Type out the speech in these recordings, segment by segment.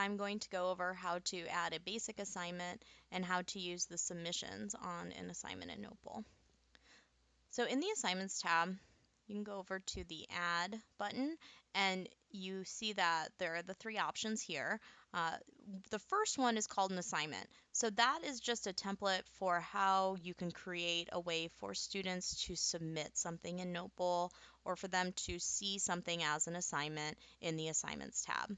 I'm going to go over how to add a basic assignment and how to use the submissions on an assignment in Notebowl. So in the Assignments tab, you can go over to the Add button and you see that there are the three options here. Uh, the first one is called an assignment. So that is just a template for how you can create a way for students to submit something in Notebowl or for them to see something as an assignment in the Assignments tab.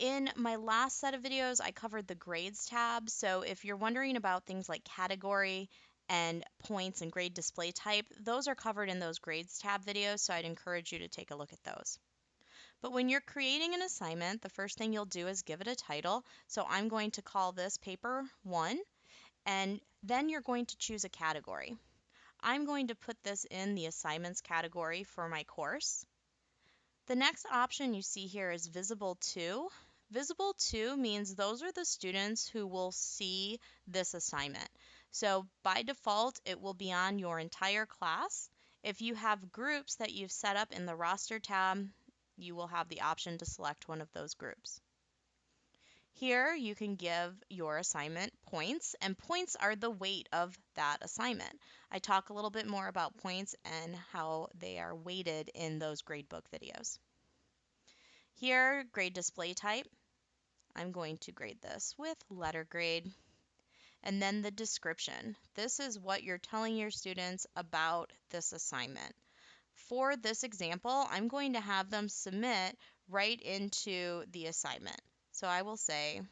In my last set of videos, I covered the Grades tab. So if you're wondering about things like category and points and grade display type, those are covered in those Grades tab videos, so I'd encourage you to take a look at those. But when you're creating an assignment, the first thing you'll do is give it a title. So I'm going to call this paper one, and then you're going to choose a category. I'm going to put this in the assignments category for my course. The next option you see here is visible to. Visible to means those are the students who will see this assignment. So by default, it will be on your entire class. If you have groups that you've set up in the roster tab, you will have the option to select one of those groups. Here you can give your assignment points, and points are the weight of that assignment. I talk a little bit more about points and how they are weighted in those gradebook videos. Here, grade display type. I'm going to grade this with letter grade. And then the description. This is what you're telling your students about this assignment. For this example, I'm going to have them submit right into the assignment. So I will say,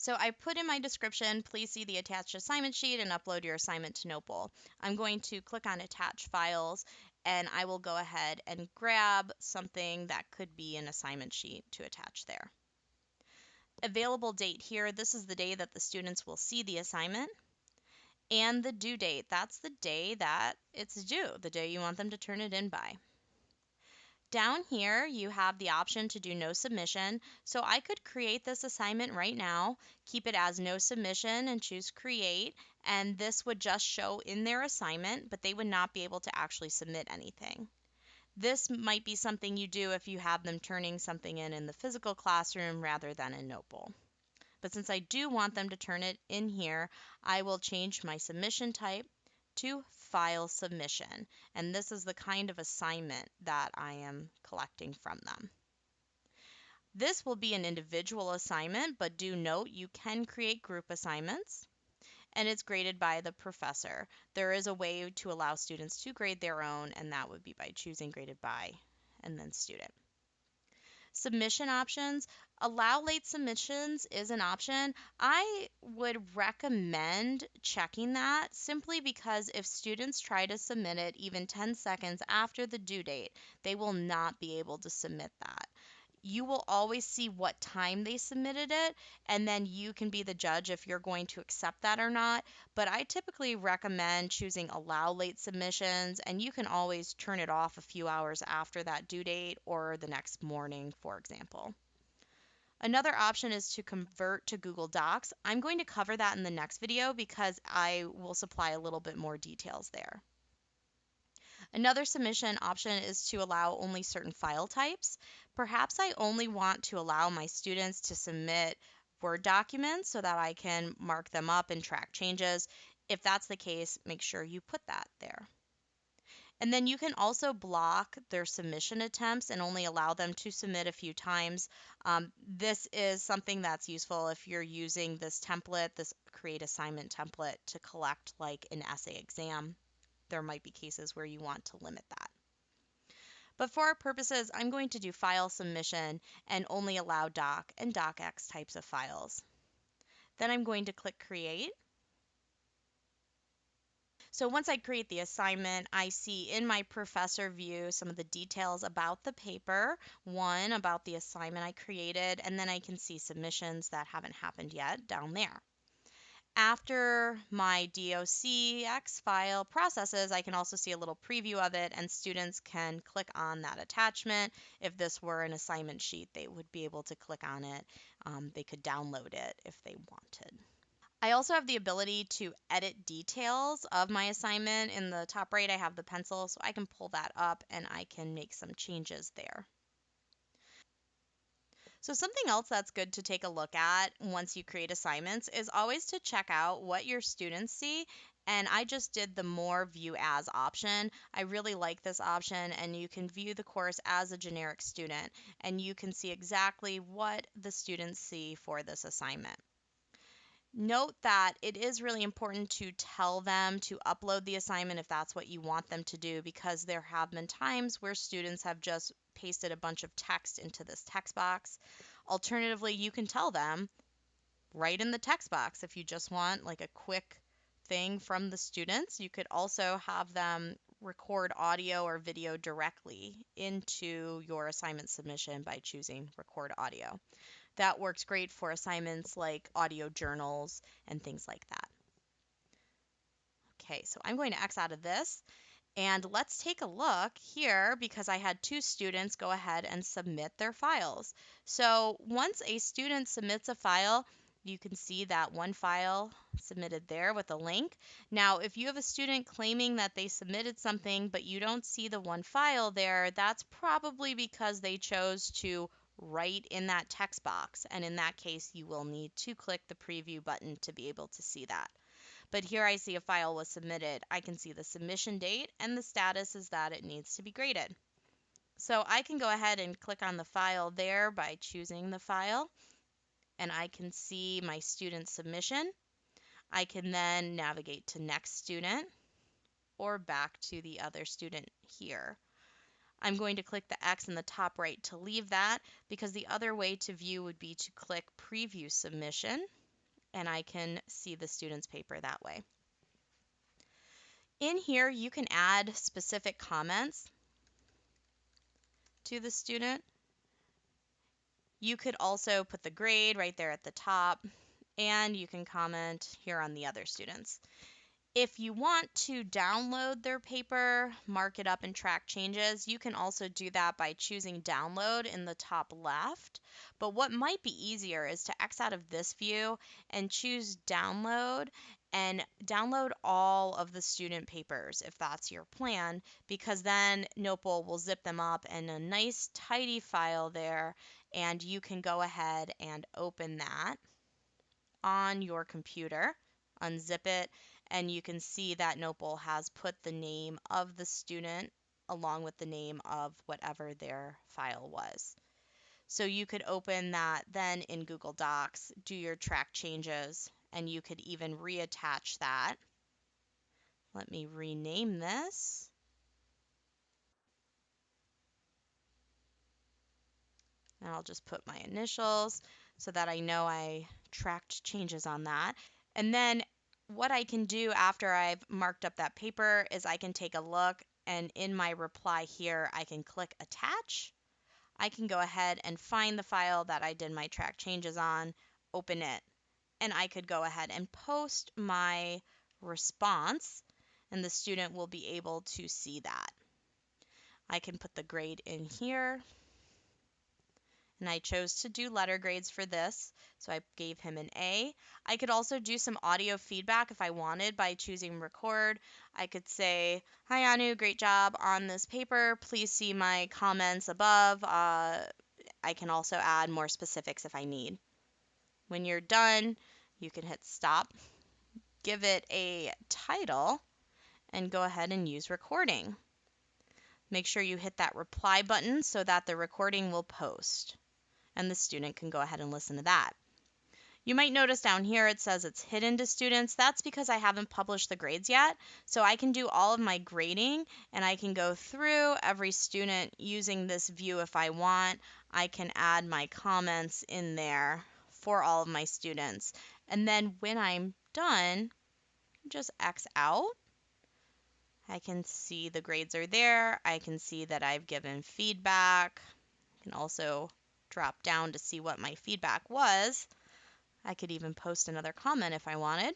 So I put in my description, please see the attached assignment sheet and upload your assignment to Notebowl. I'm going to click on attach files and I will go ahead and grab something that could be an assignment sheet to attach there. Available date here, this is the day that the students will see the assignment. And the due date, that's the day that it's due, the day you want them to turn it in by. Down here, you have the option to do no submission. So I could create this assignment right now, keep it as no submission and choose create. And this would just show in their assignment, but they would not be able to actually submit anything. This might be something you do if you have them turning something in in the physical classroom rather than in Notebowl. But since I do want them to turn it in here, I will change my submission type to file submission. And this is the kind of assignment that I am collecting from them. This will be an individual assignment, but do note you can create group assignments and it's graded by the professor. There is a way to allow students to grade their own, and that would be by choosing graded by and then student. Submission options. Allow late submissions is an option. I would recommend checking that simply because if students try to submit it even 10 seconds after the due date, they will not be able to submit that you will always see what time they submitted it, and then you can be the judge if you're going to accept that or not. But I typically recommend choosing allow late submissions, and you can always turn it off a few hours after that due date or the next morning, for example. Another option is to convert to Google Docs. I'm going to cover that in the next video because I will supply a little bit more details there. Another submission option is to allow only certain file types. Perhaps I only want to allow my students to submit Word documents so that I can mark them up and track changes. If that's the case, make sure you put that there. And then you can also block their submission attempts and only allow them to submit a few times. Um, this is something that's useful if you're using this template, this create assignment template to collect like an essay exam there might be cases where you want to limit that. But for our purposes, I'm going to do file submission and only allow doc and docx types of files. Then I'm going to click create. So once I create the assignment, I see in my professor view some of the details about the paper, one about the assignment I created, and then I can see submissions that haven't happened yet down there. After my docx file processes, I can also see a little preview of it and students can click on that attachment. If this were an assignment sheet, they would be able to click on it. Um, they could download it if they wanted. I also have the ability to edit details of my assignment. In the top right, I have the pencil, so I can pull that up and I can make some changes there. So something else that's good to take a look at once you create assignments is always to check out what your students see. And I just did the more view as option. I really like this option and you can view the course as a generic student and you can see exactly what the students see for this assignment. Note that it is really important to tell them to upload the assignment if that's what you want them to do because there have been times where students have just pasted a bunch of text into this text box. Alternatively, you can tell them right in the text box if you just want like a quick thing from the students. You could also have them record audio or video directly into your assignment submission by choosing record audio that works great for assignments like audio journals and things like that. Okay, so I'm going to X out of this. And let's take a look here because I had two students go ahead and submit their files. So once a student submits a file, you can see that one file submitted there with a link. Now, if you have a student claiming that they submitted something but you don't see the one file there, that's probably because they chose to right in that text box. And in that case, you will need to click the preview button to be able to see that. But here I see a file was submitted. I can see the submission date and the status is that it needs to be graded. So I can go ahead and click on the file there by choosing the file and I can see my student submission. I can then navigate to next student or back to the other student here. I'm going to click the X in the top right to leave that because the other way to view would be to click Preview Submission and I can see the student's paper that way. In here, you can add specific comments to the student. You could also put the grade right there at the top, and you can comment here on the other students. If you want to download their paper, mark it up and track changes, you can also do that by choosing download in the top left. But what might be easier is to X out of this view and choose download and download all of the student papers if that's your plan, because then Notebowl will zip them up in a nice tidy file there, and you can go ahead and open that on your computer, unzip it, and you can see that Notebowl has put the name of the student along with the name of whatever their file was. So you could open that then in Google Docs, do your track changes, and you could even reattach that. Let me rename this. And I'll just put my initials so that I know I tracked changes on that. And then what I can do after I've marked up that paper is I can take a look and in my reply here, I can click attach. I can go ahead and find the file that I did my track changes on, open it, and I could go ahead and post my response and the student will be able to see that. I can put the grade in here and I chose to do letter grades for this, so I gave him an A. I could also do some audio feedback if I wanted by choosing record. I could say, Hi Anu, great job on this paper. Please see my comments above. Uh, I can also add more specifics if I need. When you're done, you can hit stop, give it a title, and go ahead and use recording. Make sure you hit that reply button so that the recording will post and the student can go ahead and listen to that. You might notice down here it says it's hidden to students. That's because I haven't published the grades yet. So I can do all of my grading and I can go through every student using this view if I want. I can add my comments in there for all of my students. And then when I'm done, just X out. I can see the grades are there. I can see that I've given feedback. I can also drop down to see what my feedback was. I could even post another comment if I wanted.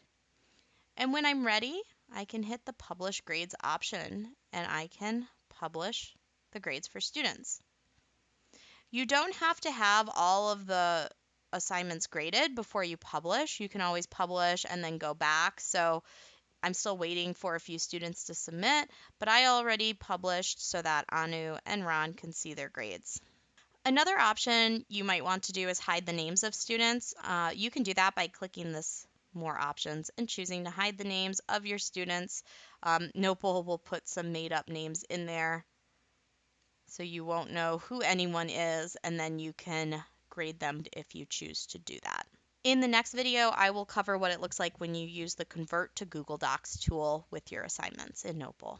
And when I'm ready, I can hit the Publish Grades option and I can publish the grades for students. You don't have to have all of the assignments graded before you publish. You can always publish and then go back. So I'm still waiting for a few students to submit, but I already published so that Anu and Ron can see their grades. Another option you might want to do is hide the names of students. Uh, you can do that by clicking this more options and choosing to hide the names of your students. Um, Notebowl will put some made up names in there so you won't know who anyone is and then you can grade them if you choose to do that. In the next video, I will cover what it looks like when you use the Convert to Google Docs tool with your assignments in Notebowl.